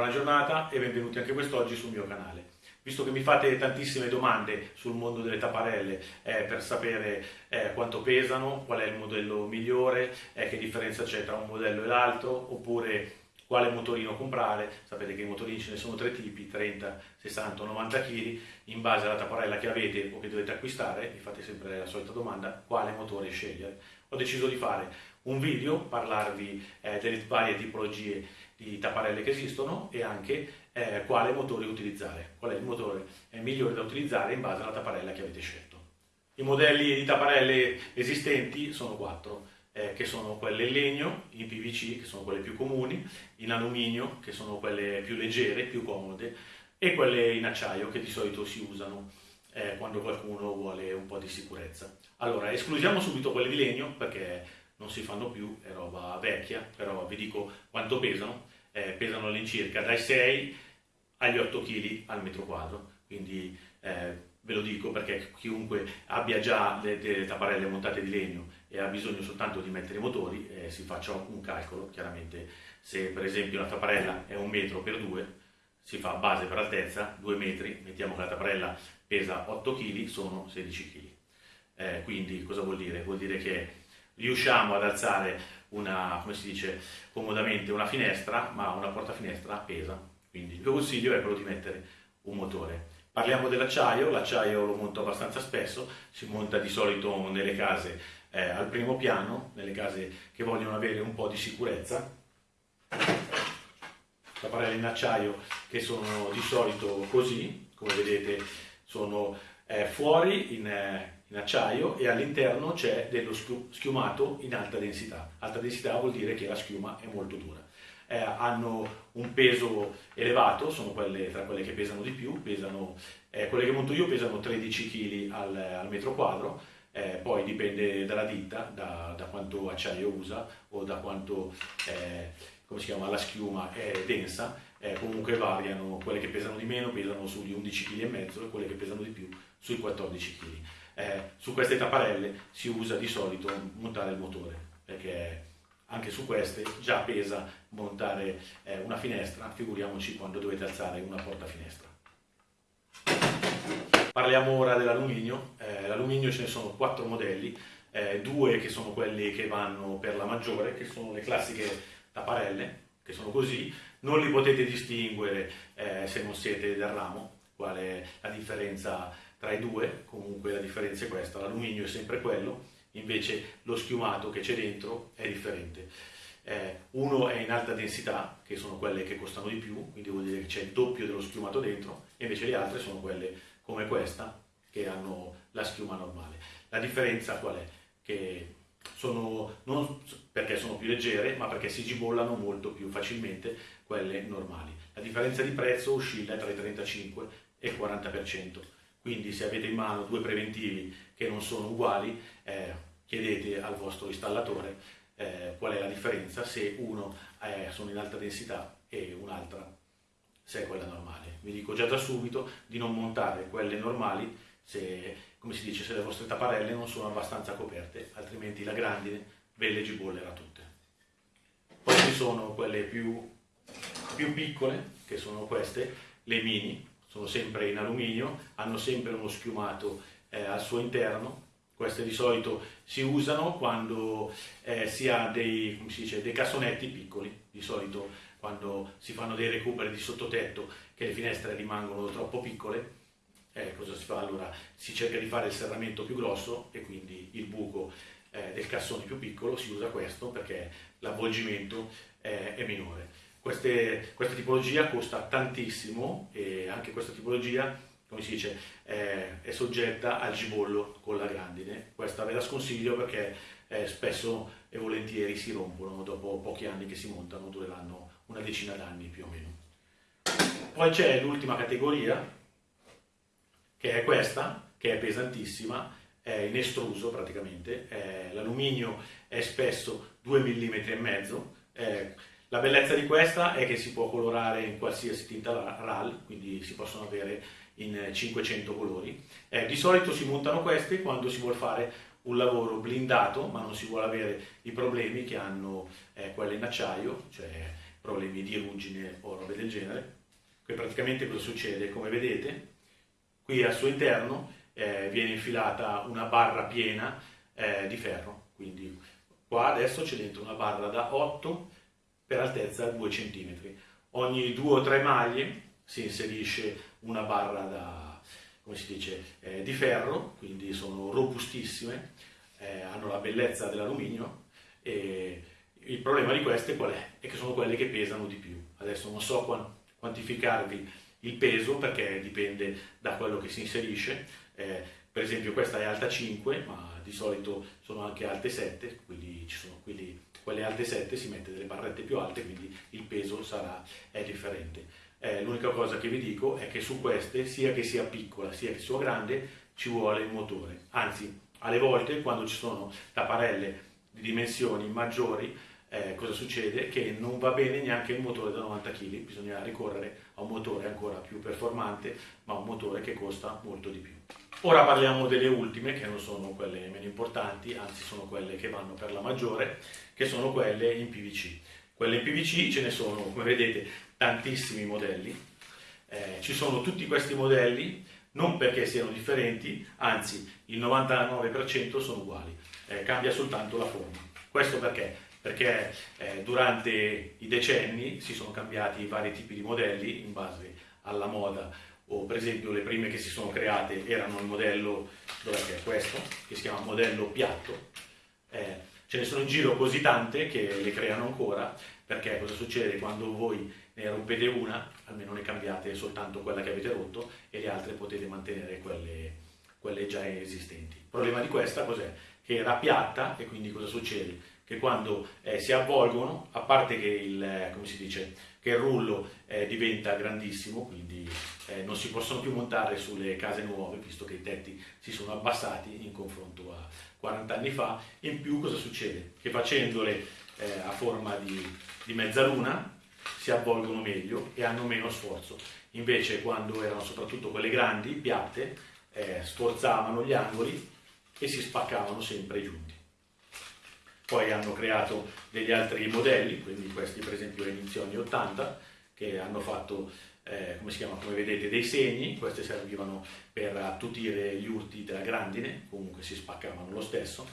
Buona giornata e benvenuti anche quest'oggi sul mio canale. Visto che mi fate tantissime domande sul mondo delle tapparelle eh, per sapere eh, quanto pesano, qual è il modello migliore, eh, che differenza c'è tra un modello e l'altro, oppure quale motorino comprare, sapete che i motorini ce ne sono tre tipi, 30, 60 90 kg, in base alla tapparella che avete o che dovete acquistare, mi fate sempre la solita domanda, quale motore scegliere. Ho deciso di fare un video, parlarvi eh, delle varie tipologie di tapparelle che esistono e anche eh, quale motore utilizzare, qual è il motore migliore da utilizzare in base alla tapparella che avete scelto. I modelli di tapparelle esistenti sono quattro, eh, che sono quelle in legno, in PVC, che sono quelle più comuni, in alluminio, che sono quelle più leggere, più comode, e quelle in acciaio, che di solito si usano eh, quando qualcuno vuole un po' di sicurezza. Allora, escludiamo subito quelle di legno, perché non si fanno più, è roba vecchia, però vi dico quanto pesano, eh, pesano all'incirca dai 6 agli 8 kg al metro quadro, quindi eh, ve lo dico perché chiunque abbia già delle tapparelle montate di legno e ha bisogno soltanto di mettere i motori, eh, si faccia un calcolo, chiaramente se per esempio la tapparella è un metro per due, si fa base per altezza, 2 metri, mettiamo che la tapparella pesa 8 kg, sono 16 kg. Eh, quindi cosa vuol dire? Vuol dire che riusciamo ad alzare una, come si dice, comodamente una finestra, ma una porta finestra pesa. Quindi il mio consiglio è quello di mettere un motore. Parliamo dell'acciaio, l'acciaio lo monto abbastanza spesso, si monta di solito nelle case eh, al primo piano, nelle case che vogliono avere un po' di sicurezza. Tapparelle in acciaio che sono di solito così, come vedete sono eh, fuori in, eh, in acciaio e all'interno c'è dello schiumato in alta densità. Alta densità vuol dire che la schiuma è molto dura. Eh, hanno un peso elevato, sono quelle tra quelle che pesano di più, pesano, eh, quelle che monto io pesano 13 kg al, al metro quadro, eh, poi dipende dalla ditta, da, da, quanto acciaio usa o da quanto eh, chiama, la schiuma è densa, eh, comunque variano, quelle che pesano di meno pesano sugli 11 kg e quelle che pesano di più sui 14 kg eh, su queste tapparelle si usa di solito montare il motore, perché anche su queste già pesa montare eh, una finestra, figuriamoci quando dovete alzare una porta finestra. Parliamo ora dell'alluminio, eh, l'alluminio ce ne sono quattro modelli, eh, due che sono quelli che vanno per la maggiore, che sono le classiche tapparelle, che sono così, non li potete distinguere eh, se non siete del ramo, qual è la differenza tra i due, comunque la differenza è questa, l'alluminio è sempre quello, invece lo schiumato che c'è dentro è differente. Eh, uno è in alta densità, che sono quelle che costano di più, quindi vuol dire che c'è il doppio dello schiumato dentro, e invece le altre sono quelle come questa, che hanno la schiuma normale. La differenza qual è? Che sono, non perché sono più leggere, ma perché si gibollano molto più facilmente quelle normali. La differenza di prezzo oscilla tra il 35 e il 40%. Quindi se avete in mano due preventivi che non sono uguali, eh, chiedete al vostro installatore eh, qual è la differenza se uno è, sono in alta densità e un'altra se è quella normale. Vi dico già da subito di non montare quelle normali se, come si dice, se le vostre tapparelle non sono abbastanza coperte, altrimenti la grandine ve le gibollerà tutte. Poi ci sono quelle più, più piccole, che sono queste, le mini, sono sempre in alluminio, hanno sempre uno schiumato eh, al suo interno, queste di solito si usano quando eh, si ha dei, dice, dei, cassonetti piccoli, di solito quando si fanno dei recuperi di sottotetto che le finestre rimangono troppo piccole, eh, cosa si fa? Allora si cerca di fare il serramento più grosso e quindi il buco eh, del cassone più piccolo si usa questo perché l'avvolgimento eh, è minore. Queste, questa tipologia costa tantissimo e anche questa tipologia, come si dice, è, è soggetta al gibollo con la grandine. Questa ve la sconsiglio perché eh, spesso e volentieri si rompono dopo pochi anni che si montano, dureranno una decina d'anni più o meno. Poi c'è l'ultima categoria, che è questa, che è pesantissima, è in estruso praticamente, l'alluminio è spesso 2 mm e mezzo, la bellezza di questa è che si può colorare in qualsiasi tinta RAL, quindi si possono avere in 500 colori. Eh, di solito si montano queste quando si vuole fare un lavoro blindato, ma non si vuole avere i problemi che hanno eh, quelle in acciaio, cioè problemi di ruggine o robe del genere. Qui praticamente cosa succede? Come vedete, qui al suo interno eh, viene infilata una barra piena eh, di ferro, quindi qua adesso c'è dentro una barra da 8 per altezza 2 cm. Ogni 2 o 3 maglie si inserisce una barra da, come si dice, eh, di ferro, quindi sono robustissime, eh, hanno la bellezza dell'alluminio e il problema di queste qual è? È che sono quelle che pesano di più. Adesso non so quantificarvi il peso perché dipende da quello che si inserisce. Eh, per esempio questa è alta 5, ma di solito sono anche alte 7, quindi ci sono quelli, quelle alte 7 si mette delle barrette più alte, quindi il peso sarà, è differente. Eh, l'unica cosa che vi dico è che su queste, sia che sia piccola sia che sia grande, ci vuole il motore. Anzi, alle volte quando ci sono tapparelle di dimensioni maggiori, eh, cosa succede? Che non va bene neanche il motore da 90 kg, bisogna ricorrere a un motore ancora più performante, ma un motore che costa molto di più. Ora parliamo delle ultime, che non sono quelle meno importanti, anzi sono quelle che vanno per la maggiore, che sono quelle in PVC. Quelle in PVC ce ne sono, come vedete, tantissimi modelli. Eh, ci sono tutti questi modelli, non perché siano differenti, anzi il 99% sono uguali, eh, cambia soltanto la forma. Questo perché? perché eh, durante i decenni si sono cambiati vari tipi di modelli in base alla moda o per esempio le prime che si sono create erano il modello, questo, che si chiama modello piatto, eh, ce ne sono in giro così tante che le creano ancora perché cosa succede quando voi ne rompete una, almeno ne cambiate soltanto quella che avete rotto e le altre potete mantenere quelle, quelle già esistenti. Il problema di questa cos'è? Che era piatta e quindi cosa succede? Che quando eh, si avvolgono, a parte che il, eh, dice, che il rullo eh, diventa grandissimo, quindi eh, non si possono più montare sulle case nuove, visto che i tetti si sono abbassati in confronto a 40 anni fa, in più cosa succede? Che facendole eh, a forma di, di mezzaluna si avvolgono meglio e hanno meno sforzo. Invece quando erano soprattutto quelle grandi, piatte, eh, sforzavano gli angoli e si spaccavano sempre i giunti poi hanno creato degli altri modelli, quindi questi per esempio inizio anni 80, che hanno fatto, eh, come si chiama, come vedete, dei segni, queste servivano per attutire gli urti della grandine, comunque si spaccavano lo stesso.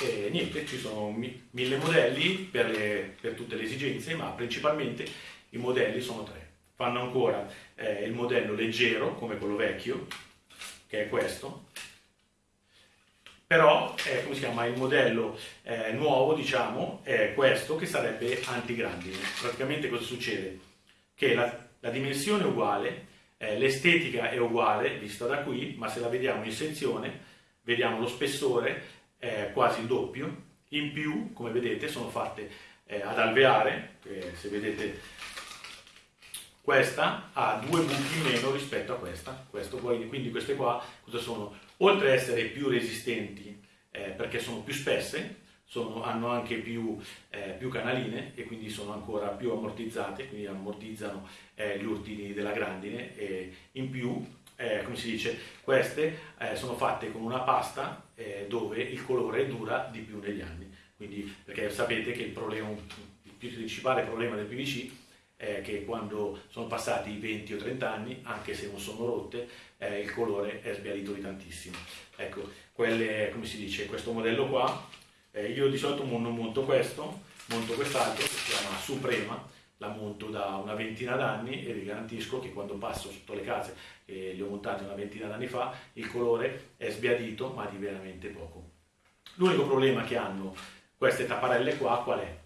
E niente, ci sono mi mille modelli per, le, per, tutte le esigenze, ma principalmente i modelli sono tre. Fanno ancora eh, il modello leggero, come quello vecchio, che è questo, però eh, come si chiama, il modello eh, nuovo diciamo è questo che sarebbe antigrandine praticamente cosa succede? che la, la dimensione è uguale eh, l'estetica è uguale vista da qui ma se la vediamo in sezione vediamo lo spessore quasi il doppio in più come vedete sono fatte eh, ad alveare se vedete questa ha due buchi in meno rispetto a questa Questo, quindi queste qua cosa sono? Oltre ad essere più resistenti eh, perché sono più spesse, sono, hanno anche più, eh, più, canaline e quindi sono ancora più ammortizzate, quindi ammortizzano eh, gli urtini della grandine e in più, eh, come si dice, queste eh, sono fatte con una pasta eh, dove il colore dura di più negli anni, quindi perché sapete che il, problema, il principale problema del PVC eh, che quando sono passati 20 o 30 anni, anche se non sono rotte, eh, il colore è sbiadito di tantissimo. Ecco, quelle, come si dice, questo modello qua, eh, io di solito non monto questo, monto quest'altro che si chiama Suprema, la monto da una ventina d'anni e vi garantisco che quando passo sotto le case, e le ho montate una ventina d'anni fa, il colore è sbiadito ma di veramente poco. L'unico problema che hanno queste tapparelle qua qual è?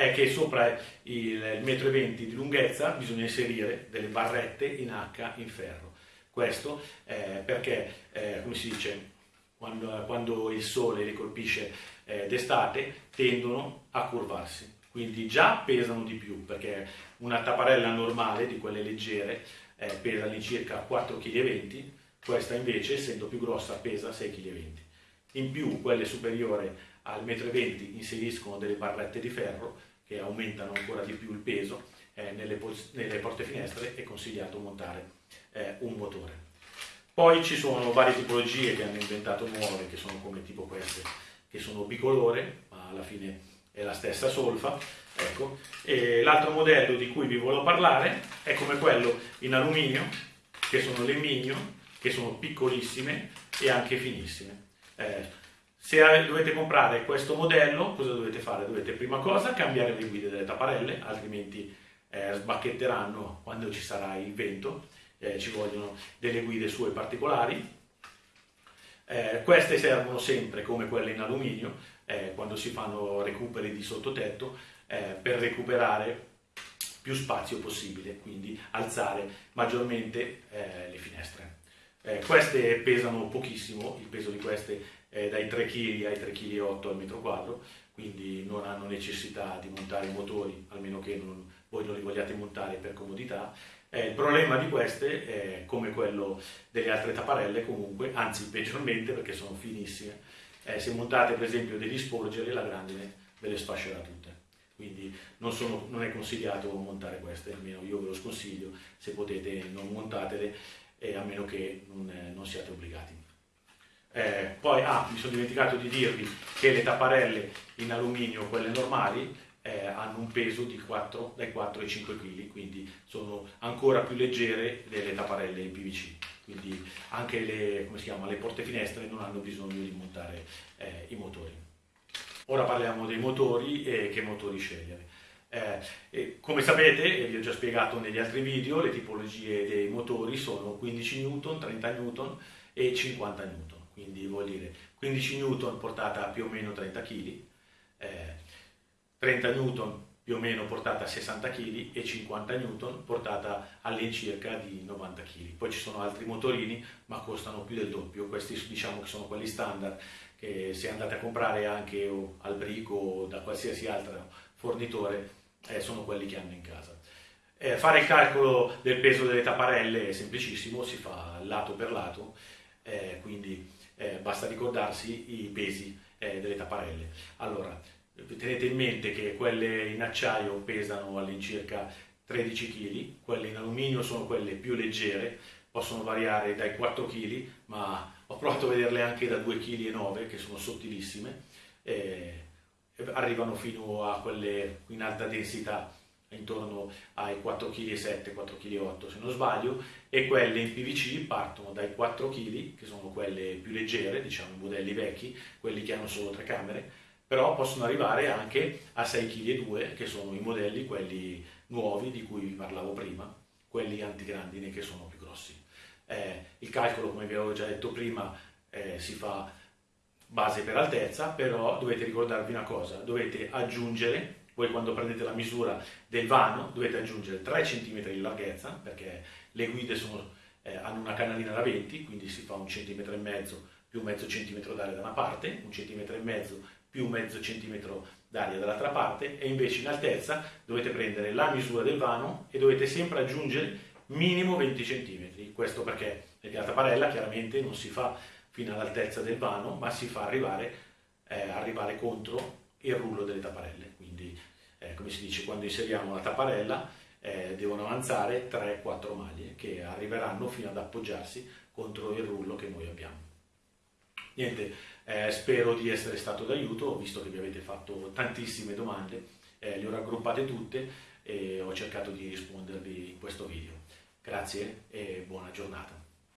È che sopra il metro e venti di lunghezza bisogna inserire delle barrette in H in ferro. Questo eh, perché, eh, come si dice, quando, quando, il sole li colpisce eh, d'estate tendono a curvarsi, quindi già pesano di più perché una tapparella normale di quelle leggere eh, pesa all'incirca 4,20 kg, questa invece essendo più grossa pesa 6,20 kg. In più quelle superiori al 1,20 m inseriscono delle barrette di ferro che aumentano ancora di più il peso, eh, nelle, nelle, porte finestre è consigliato montare eh, un motore. Poi ci sono varie tipologie che hanno inventato nuove, che sono come tipo queste, che sono bicolore, ma alla fine è la stessa solfa. Ecco. l'altro modello di cui vi volevo parlare è come quello in alluminio, che sono le Migno, che sono piccolissime e anche finissime. Eh, se dovete comprare questo modello, cosa dovete fare? Dovete prima cosa cambiare le guide delle tapparelle, altrimenti eh, sbacchetteranno quando ci sarà il vento, eh, ci vogliono delle guide sue particolari. Eh, queste servono sempre come quelle in alluminio, eh, quando si fanno recuperi di sottotetto, eh, per recuperare più spazio possibile, quindi alzare maggiormente le finestre. Eh, queste pesano pochissimo, il peso di queste è dai 3 kg ai 3,8 kg al metro quadro, quindi non hanno necessità di montare i motori, almeno che non, voi non li vogliate montare per comodità. Eh, il problema di queste è come quello delle altre tapparelle comunque, anzi peggiormente perché sono finissime. Eh, se montate per esempio degli sporgere la grandine ve le sfascerà tutte. Quindi non, sono, non è consigliato montare queste, almeno io ve lo sconsiglio, se potete non montatele eh, a meno che non, eh, non siate obbligati. Eh, poi, ah, mi sono dimenticato di dirvi che le tapparelle in alluminio, quelle normali, eh, hanno un peso 4, dai 4 ai 5 kg, quindi sono ancora più leggere delle tapparelle in PVC. Quindi anche le, chiama, le porte finestre non hanno bisogno di montare eh, i motori. Ora parliamo dei motori e che motori scegliere. Eh, come sapete, e vi ho già spiegato negli altri video, le tipologie dei motori sono 15 N, 30 N e 50 N, quindi vuol dire 15 N portata a più o meno 30 kg, eh, 30 N più o meno portata a 60 kg e 50 N portata all'incirca di 90 kg. Poi ci sono altri motorini ma costano più del doppio, questi diciamo che sono quelli standard che se andate a comprare anche al brico o da qualsiasi altro fornitore eh, sono quelli che hanno in casa. Eh, fare il calcolo del peso delle tapparelle è semplicissimo, si fa lato per lato, eh, quindi basta ricordarsi i pesi eh, delle tapparelle. Allora, tenete in mente che quelle in acciaio pesano all'incirca 13 kg, quelle in alluminio sono quelle più leggere, possono variare dai 4 kg, ma ho provato a vederle anche da 2,9 kg che sono sottilissime. Eh, arrivano fino a quelle in alta densità intorno ai 4,7 kg, 4,8 kg se non sbaglio, e quelle in PVC partono dai 4 kg, che sono quelle più leggere, diciamo i modelli vecchi, quelli che hanno solo tre camere, però possono arrivare anche a 6,2 kg, che sono i modelli, quelli nuovi di cui vi parlavo prima, quelli antigrandine che sono più grossi. Eh, il calcolo, come vi avevo già detto prima, eh, si fa base per altezza, però dovete ricordarvi una cosa, dovete aggiungere, voi quando prendete la misura del vano, dovete aggiungere 3 cm di larghezza, perché le guide sono, eh, hanno una canalina da 20, quindi si fa un centimetro e mezzo più mezzo centimetro d'aria da una parte, un centimetro e mezzo più mezzo centimetro d'aria dall'altra parte, e invece in altezza dovete prendere la misura del vano e dovete sempre aggiungere minimo 20 cm. Questo perché la tapparella chiaramente non si fa fino all'altezza del vano, ma si fa arrivare, eh, arrivare contro il rullo delle tapparelle. Quindi, eh, come si dice, quando inseriamo la tapparella eh, devono avanzare 3-4 maglie che arriveranno fino ad appoggiarsi contro il rullo che noi abbiamo. Niente, eh, spero di essere stato d'aiuto, visto che vi avete fatto tantissime domande, eh, le ho raggruppate tutte e ho cercato di rispondervi in questo video. Grazie e buona giornata.